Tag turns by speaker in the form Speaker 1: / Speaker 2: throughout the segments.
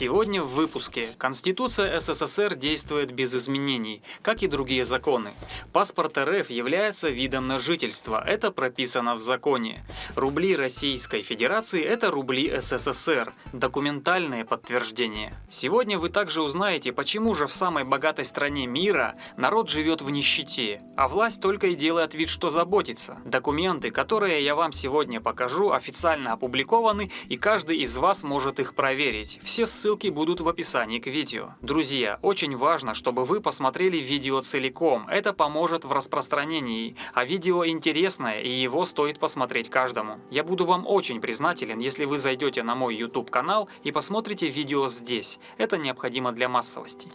Speaker 1: Сегодня в выпуске. Конституция СССР действует без изменений, как и другие законы. Паспорт РФ является видом на жительство, это прописано в законе. Рубли Российской Федерации – это рубли СССР, документальное подтверждение. Сегодня вы также узнаете, почему же в самой богатой стране мира народ живет в нищете, а власть только и делает вид, что заботится. Документы, которые я вам сегодня покажу, официально опубликованы, и каждый из вас может их проверить. Все ссылки будут в описании к видео. Друзья, очень важно, чтобы вы посмотрели видео целиком, это поможет в распространении, а видео интересное и его стоит посмотреть каждому. Я буду вам очень признателен, если вы зайдете на мой YouTube канал и посмотрите видео здесь, это необходимо для массовости.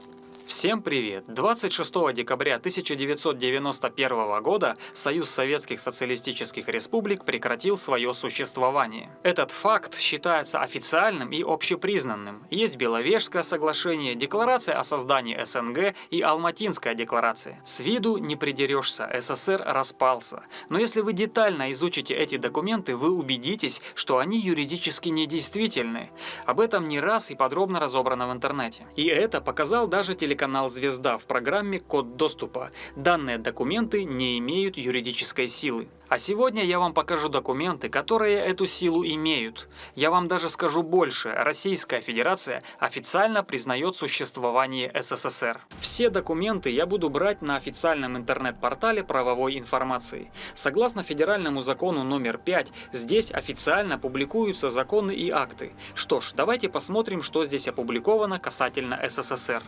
Speaker 1: Всем привет! 26 декабря 1991 года Союз Советских Социалистических Республик прекратил свое существование. Этот факт считается официальным и общепризнанным. Есть Беловежское соглашение, Декларация о создании СНГ и Алматинская декларация. С виду не придерешься, СССР распался. Но если вы детально изучите эти документы, вы убедитесь, что они юридически недействительны. Об этом не раз и подробно разобрано в интернете. И это показал даже телеканал телеканал «Звезда» в программе «Код доступа». Данные документы не имеют юридической силы. А сегодня я вам покажу документы, которые эту силу имеют. Я вам даже скажу больше. Российская Федерация официально признает существование СССР. Все документы я буду брать на официальном интернет-портале правовой информации. Согласно федеральному закону номер 5, здесь официально публикуются законы и акты. Что ж, давайте посмотрим, что здесь опубликовано касательно СССР.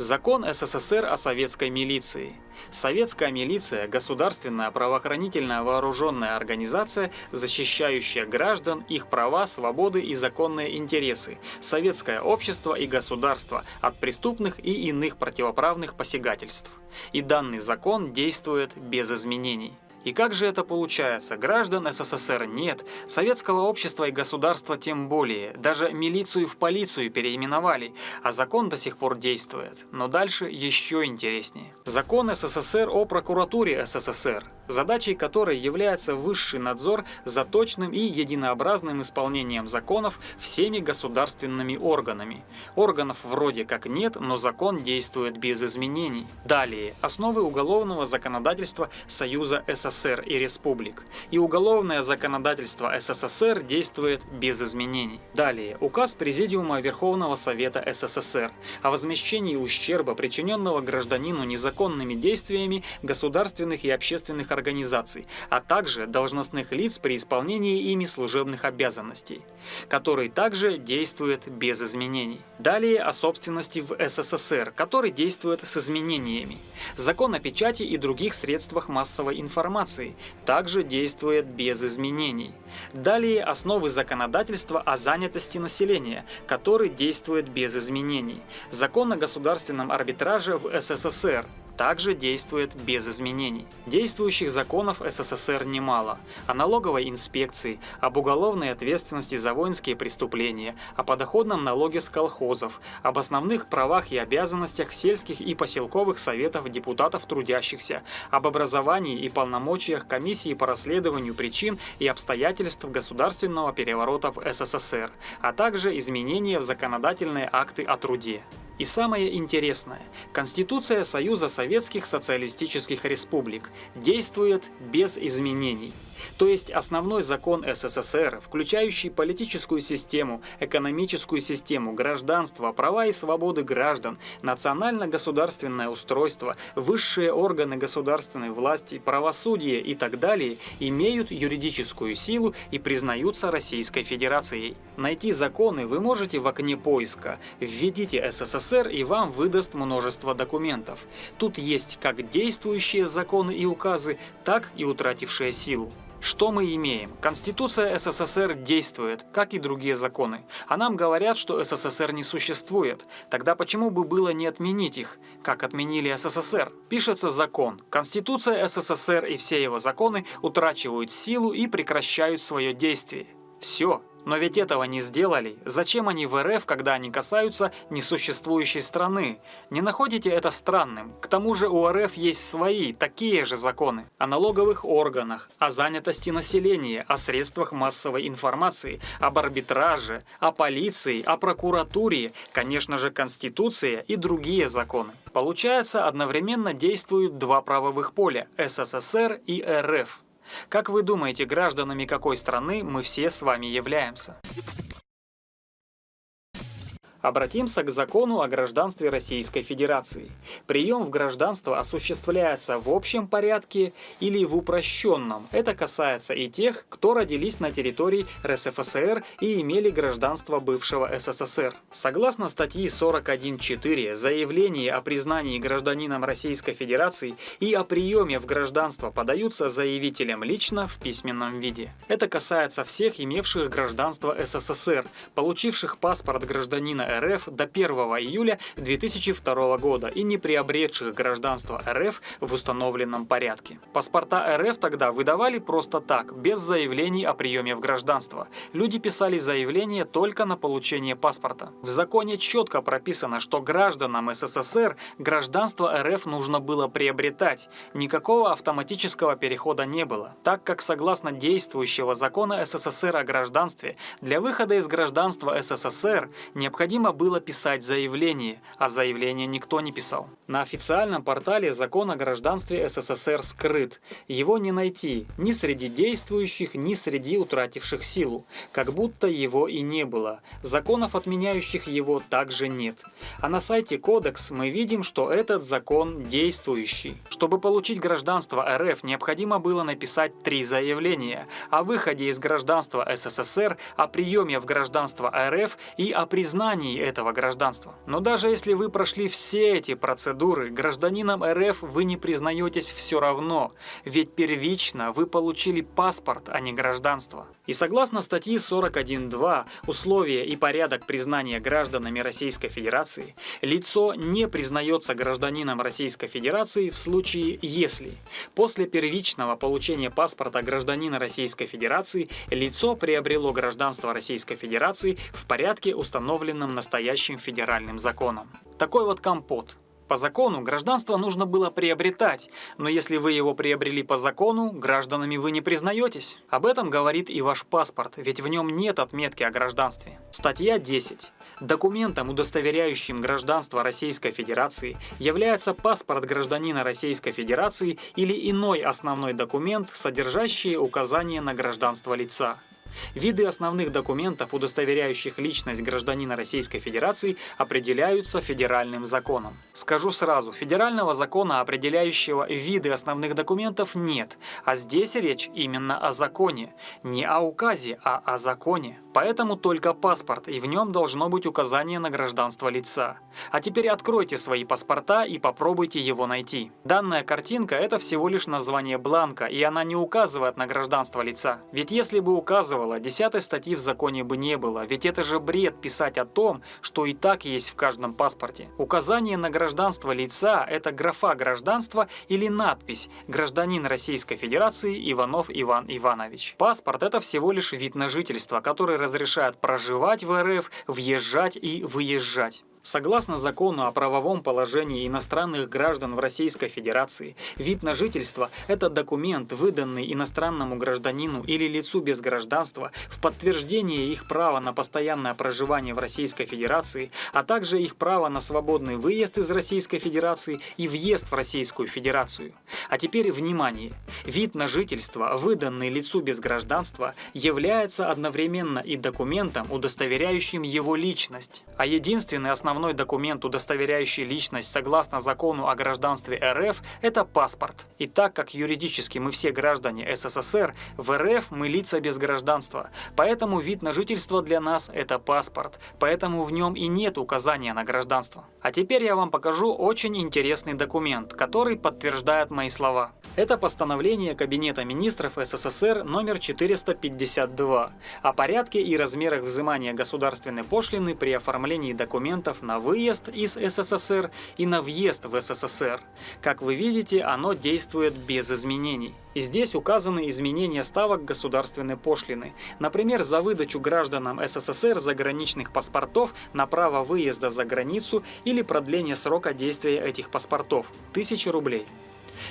Speaker 1: Закон СССР о советской милиции. Советская милиция – государственная правоохранительная вооруженная организация, защищающая граждан, их права, свободы и законные интересы, советское общество и государство от преступных и иных противоправных посягательств. И данный закон действует без изменений. И как же это получается? Граждан СССР нет, советского общества и государства тем более, даже милицию в полицию переименовали, а закон до сих пор действует. Но дальше еще интереснее. Закон СССР о прокуратуре СССР, задачей которой является высший надзор за точным и единообразным исполнением законов всеми государственными органами. Органов вроде как нет, но закон действует без изменений. Далее. Основы уголовного законодательства Союза СССР СССР и республик, и уголовное законодательство СССР действует без изменений. Далее, указ Президиума Верховного Совета СССР о возмещении ущерба, причиненного гражданину незаконными действиями государственных и общественных организаций, а также должностных лиц при исполнении ими служебных обязанностей, который также действует без изменений. Далее о собственности в СССР, который действует с изменениями. Закон о печати и других средствах массовой информации информации также действует без изменений. Далее основы законодательства о занятости населения, который действует без изменений. Закон о государственном арбитраже в СССР, также действует без изменений. Действующих законов СССР немало. О налоговой инспекции, об уголовной ответственности за воинские преступления, о подоходном налоге с колхозов, об основных правах и обязанностях сельских и поселковых советов депутатов трудящихся, об образовании и полномочиях комиссии по расследованию причин и обстоятельств государственного переворота в СССР, а также изменения в законодательные акты о труде. И самое интересное, Конституция Союза Советских Социалистических Республик действует без изменений. То есть основной закон СССР, включающий политическую систему, экономическую систему, гражданство, права и свободы граждан, национально-государственное устройство, высшие органы государственной власти, правосудие и так далее, имеют юридическую силу и признаются Российской Федерацией. Найти законы вы можете в окне поиска. Введите СССР и вам выдаст множество документов. Тут есть как действующие законы и указы, так и утратившие силу. Что мы имеем? Конституция СССР действует, как и другие законы. А нам говорят, что СССР не существует. Тогда почему бы было не отменить их, как отменили СССР? Пишется закон. Конституция СССР и все его законы утрачивают силу и прекращают свое действие. Все, Но ведь этого не сделали. Зачем они в РФ, когда они касаются несуществующей страны? Не находите это странным? К тому же у РФ есть свои, такие же законы. О налоговых органах, о занятости населения, о средствах массовой информации, об арбитраже, о полиции, о прокуратуре, конечно же Конституция и другие законы. Получается, одновременно действуют два правовых поля – СССР и РФ. Как вы думаете, гражданами какой страны мы все с вами являемся? Обратимся к закону о гражданстве Российской Федерации. Прием в гражданство осуществляется в общем порядке или в упрощенном. Это касается и тех, кто родились на территории РСФСР и имели гражданство бывшего СССР. Согласно статьи 41.4, заявление о признании гражданином Российской Федерации и о приеме в гражданство подаются заявителем лично в письменном виде. Это касается всех имевших гражданство СССР, получивших паспорт гражданина РФ до 1 июля 2002 года и не приобретших гражданство РФ в установленном порядке. Паспорта РФ тогда выдавали просто так, без заявлений о приеме в гражданство. Люди писали заявление только на получение паспорта. В законе четко прописано, что гражданам СССР гражданство РФ нужно было приобретать. Никакого автоматического перехода не было, так как согласно действующего закона СССР о гражданстве, для выхода из гражданства СССР необходимо необходимо было писать заявление, а заявление никто не писал. На официальном портале закон о гражданстве СССР скрыт. Его не найти ни среди действующих, ни среди утративших силу, как будто его и не было. Законов, отменяющих его, также нет. А на сайте Кодекс мы видим, что этот закон действующий. Чтобы получить гражданство РФ, необходимо было написать три заявления о выходе из гражданства СССР, о приеме в гражданство РФ и о признании признании этого гражданства. Но даже если вы прошли все эти процедуры, гражданином РФ вы не признаетесь все равно, ведь первично вы получили паспорт, а не гражданство. И согласно статьи 41.2 «Условия и порядок признания гражданами Российской Федерации», лицо не признается гражданином Российской Федерации в случае, если после первичного получения паспорта гражданина Российской Федерации лицо приобрело гражданство Российской Федерации в порядке, установленном настоящим федеральным законом. Такой вот компот. По закону гражданство нужно было приобретать, но если вы его приобрели по закону, гражданами вы не признаетесь. Об этом говорит и ваш паспорт, ведь в нем нет отметки о гражданстве. Статья 10. Документом, удостоверяющим гражданство Российской Федерации, является паспорт гражданина Российской Федерации или иной основной документ, содержащий указание на гражданство лица. Виды основных документов, удостоверяющих личность гражданина Российской Федерации, определяются федеральным законом. Скажу сразу, федерального закона, определяющего виды основных документов, нет, а здесь речь именно о законе. Не о указе, а о законе. Поэтому только паспорт, и в нем должно быть указание на гражданство лица. А теперь откройте свои паспорта и попробуйте его найти. Данная картинка – это всего лишь название бланка, и она не указывает на гражданство лица. Ведь если бы указывала указывала, десятой статьи в законе бы не было, ведь это же бред писать о том, что и так есть в каждом паспорте. Указание на гражданство лица – это графа гражданства или надпись «Гражданин Российской Федерации Иванов Иван Иванович». Паспорт – это всего лишь вид на жительство, который разрешает проживать в РФ, въезжать и выезжать. Согласно закону о правовом положении иностранных граждан в Российской Федерации, вид на жительство – это документ, выданный иностранному гражданину или лицу без гражданства в подтверждение их права на постоянное проживание в Российской Федерации, а также их права на свободный выезд из Российской Федерации и въезд в Российскую Федерацию. А теперь внимание! Вид на жительство, выданный лицу без гражданства, является одновременно и документом, удостоверяющим его личность, а единственный основной основной документ, удостоверяющий личность согласно закону о гражданстве РФ, это паспорт. И так как юридически мы все граждане СССР, в РФ мы лица без гражданства. Поэтому вид на жительство для нас это паспорт. Поэтому в нем и нет указания на гражданство. А теперь я вам покажу очень интересный документ, который подтверждает мои слова. Это постановление Кабинета министров СССР номер 452 о порядке и размерах взимания государственной пошлины при оформлении документов на выезд из СССР и на въезд в СССР. Как вы видите, оно действует без изменений. И здесь указаны изменения ставок государственной пошлины. Например, за выдачу гражданам СССР заграничных паспортов на право выезда за границу или продление срока действия этих паспортов – 1000 рублей.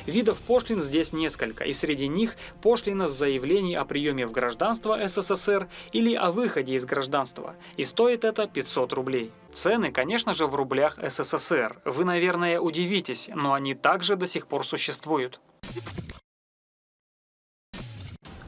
Speaker 1: Видов пошлин здесь несколько, и среди них пошлина с заявлений о приеме в гражданство СССР или о выходе из гражданства, и стоит это 500 рублей. Цены, конечно же, в рублях СССР. Вы, наверное, удивитесь, но они также до сих пор существуют.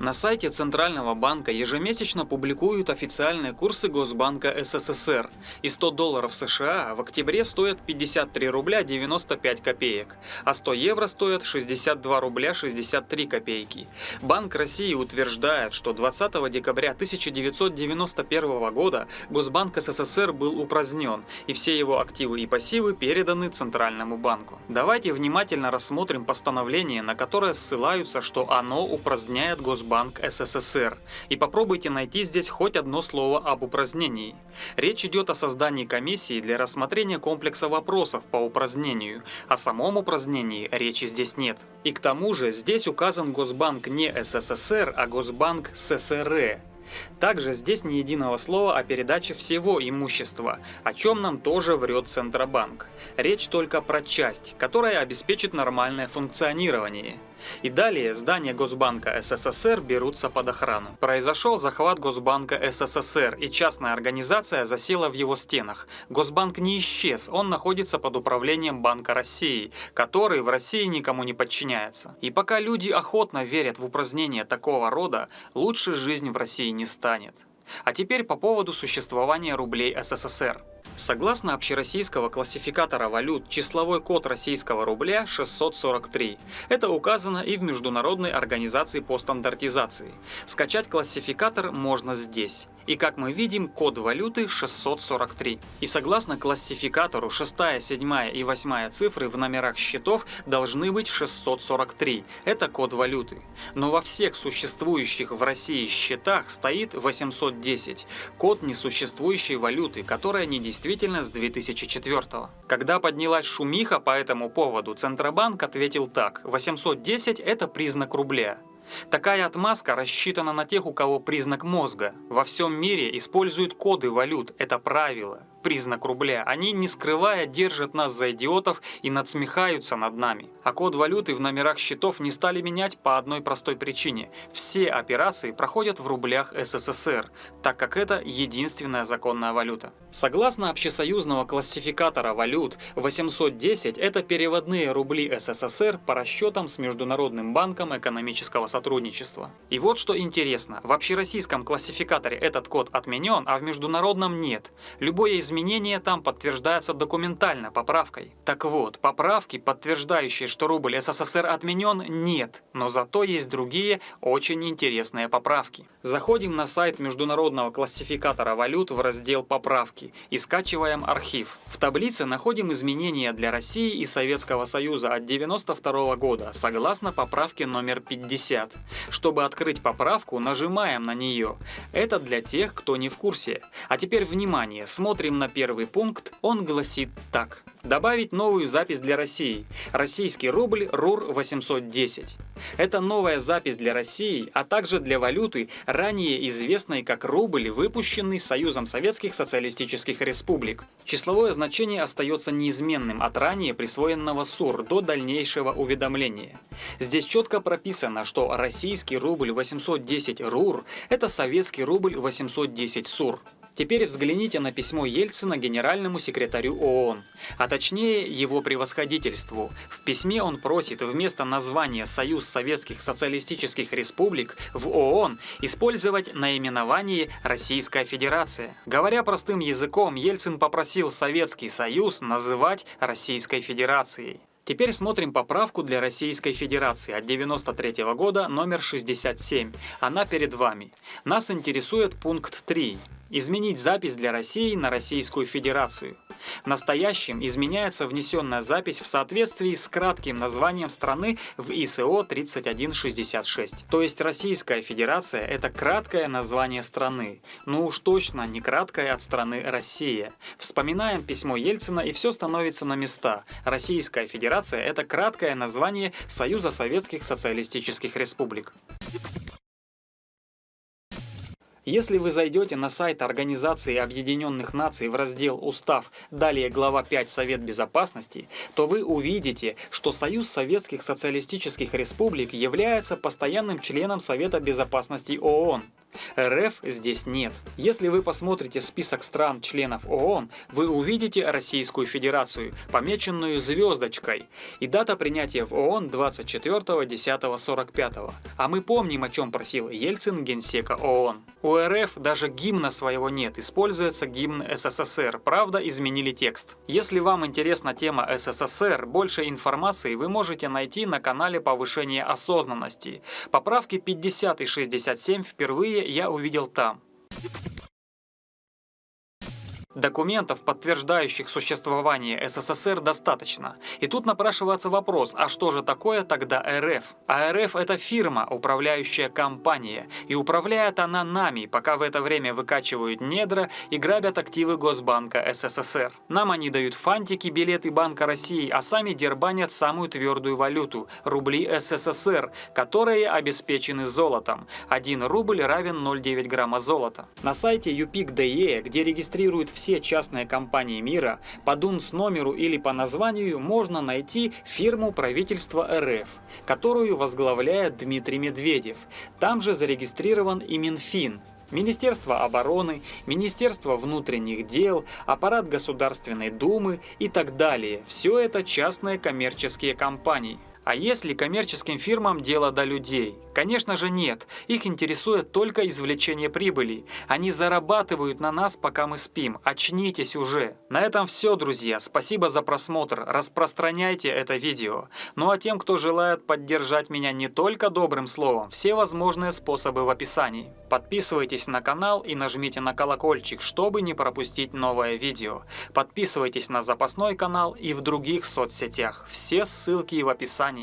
Speaker 1: На сайте Центрального банка ежемесячно публикуют официальные курсы Госбанка СССР. И 100 долларов США в октябре стоят 53 рубля 95 копеек, а 100 евро стоят 62 рубля 63 копейки. Банк России утверждает, что 20 декабря 1991 года Госбанк СССР был упразднен, и все его активы и пассивы переданы Центральному банку. Давайте внимательно рассмотрим постановление, на которое ссылаются, что оно упраздняет Госбанк Банк СССР. И попробуйте найти здесь хоть одно слово об упразднении. Речь идет о создании комиссии для рассмотрения комплекса вопросов по упразднению. О самом упразднении речи здесь нет. И к тому же здесь указан Госбанк не СССР, а Госбанк ССР. Также здесь ни единого слова о передаче всего имущества, о чем нам тоже врет Центробанк. Речь только про часть, которая обеспечит нормальное функционирование. И далее здания Госбанка СССР берутся под охрану. Произошел захват Госбанка СССР, и частная организация засела в его стенах. Госбанк не исчез, он находится под управлением Банка России, который в России никому не подчиняется. И пока люди охотно верят в упразднение такого рода, лучше жизнь в России не станет. А теперь по поводу существования рублей СССР. Согласно общероссийского классификатора валют, числовой код российского рубля 643. Это указано и в Международной организации по стандартизации. Скачать классификатор можно здесь. И как мы видим, код валюты 643. И согласно классификатору, 6, 7 и 8 цифры в номерах счетов должны быть 643. Это код валюты. Но во всех существующих в России счетах стоит 810. Код несуществующей валюты, которая не действительно с 2004. Когда поднялась шумиха по этому поводу, Центробанк ответил так. 810 это признак рубля. Такая отмазка рассчитана на тех, у кого признак мозга. Во всем мире используют коды валют, это правило признак рубля. Они, не скрывая, держат нас за идиотов и надсмехаются над нами. А код валюты в номерах счетов не стали менять по одной простой причине. Все операции проходят в рублях СССР, так как это единственная законная валюта. Согласно общесоюзного классификатора валют, 810 – это переводные рубли СССР по расчетам с Международным банком экономического сотрудничества. И вот что интересно, в общероссийском классификаторе этот код отменен, а в международном нет. Любое из изменение там подтверждается документально поправкой. Так вот, поправки, подтверждающие, что рубль СССР отменен, нет, но зато есть другие очень интересные поправки. Заходим на сайт международного классификатора валют в раздел «Поправки» и скачиваем архив. В таблице находим изменения для России и Советского Союза от 92 года, согласно поправке номер 50. Чтобы открыть поправку, нажимаем на нее. Это для тех, кто не в курсе. А теперь внимание, смотрим на первый пункт, он гласит так. Добавить новую запись для России. Российский рубль РУР 810. Это новая запись для России, а также для валюты, ранее известной как рубль, выпущенный Союзом Советских Социалистических Республик. Числовое значение остается неизменным от ранее присвоенного СУР до дальнейшего уведомления. Здесь четко прописано, что российский рубль 810 РУР – это советский рубль 810 СУР. Теперь взгляните на письмо Ельцина генеральному секретарю ООН, а точнее его превосходительству. В письме он просит вместо названия «Союз Советских Социалистических Республик» в ООН использовать наименование «Российская Федерация». Говоря простым языком, Ельцин попросил Советский Союз называть Российской Федерацией. Теперь смотрим поправку для Российской Федерации от 93 -го года номер 67. Она перед вами. Нас интересует пункт 3 изменить запись для России на Российскую Федерацию. Настоящим изменяется внесенная запись в соответствии с кратким названием страны в ИСО 3166. То есть Российская Федерация – это краткое название страны. Ну уж точно не краткое от страны Россия. Вспоминаем письмо Ельцина и все становится на места. Российская Федерация – это краткое название Союза Советских Социалистических Республик. Если вы зайдете на сайт Организации Объединенных Наций в раздел «Устав», далее глава 5 «Совет Безопасности», то вы увидите, что Союз Советских Социалистических Республик является постоянным членом Совета Безопасности ООН. РФ здесь нет. Если вы посмотрите список стран-членов ООН, вы увидите Российскую Федерацию, помеченную звездочкой, и дата принятия в ООН 24.10.45. А мы помним, о чем просил Ельцин генсека ООН. У РФ даже гимна своего нет, используется гимн СССР, правда изменили текст. Если вам интересна тема СССР, больше информации вы можете найти на канале повышения осознанности. Поправки 50 и 67 впервые я увидел там. Документов, подтверждающих существование СССР, достаточно. И тут напрашивается вопрос, а что же такое тогда РФ? А РФ это фирма, управляющая компания. И управляет она нами, пока в это время выкачивают недра и грабят активы Госбанка СССР. Нам они дают фантики, билеты Банка России, а сами дербанят самую твердую валюту – рубли СССР, которые обеспечены золотом. 1 рубль равен 0,9 грамма золота. На сайте UPIC.DE, где регистрируют все все частные компании мира, по ДУНС номеру или по названию можно найти фирму правительства РФ, которую возглавляет Дмитрий Медведев. Там же зарегистрирован и Минфин, Министерство обороны, Министерство внутренних дел, аппарат Государственной Думы и так далее. Все это частные коммерческие компании. А если коммерческим фирмам дело до людей? Конечно же нет, их интересует только извлечение прибыли. Они зарабатывают на нас, пока мы спим. Очнитесь уже. На этом все, друзья. Спасибо за просмотр. Распространяйте это видео. Ну а тем, кто желает поддержать меня не только добрым словом, все возможные способы в описании. Подписывайтесь на канал и нажмите на колокольчик, чтобы не пропустить новое видео. Подписывайтесь на запасной канал и в других соцсетях. Все ссылки в описании.